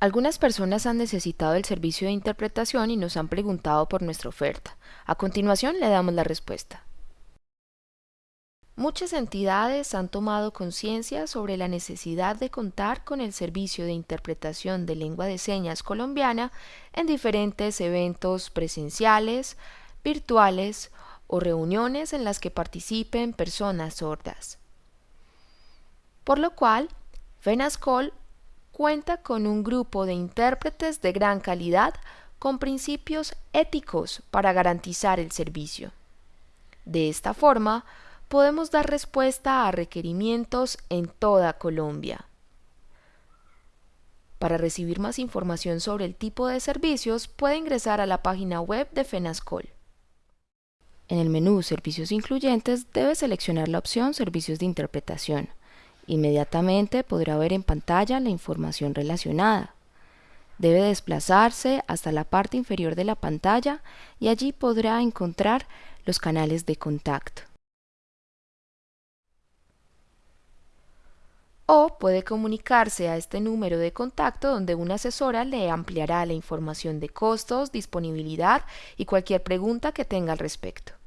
Algunas personas han necesitado el servicio de interpretación y nos han preguntado por nuestra oferta. A continuación le damos la respuesta. Muchas entidades han tomado conciencia sobre la necesidad de contar con el servicio de interpretación de lengua de señas colombiana en diferentes eventos presenciales, virtuales o reuniones en las que participen personas sordas. Por lo cual, FENASCOL cuenta con un grupo de intérpretes de gran calidad con principios éticos para garantizar el servicio. De esta forma, podemos dar respuesta a requerimientos en toda Colombia. Para recibir más información sobre el tipo de servicios, puede ingresar a la página web de FENASCOL. En el menú Servicios incluyentes debe seleccionar la opción Servicios de interpretación. Inmediatamente podrá ver en pantalla la información relacionada. Debe desplazarse hasta la parte inferior de la pantalla y allí podrá encontrar los canales de contacto. O puede comunicarse a este número de contacto donde una asesora le ampliará la información de costos, disponibilidad y cualquier pregunta que tenga al respecto.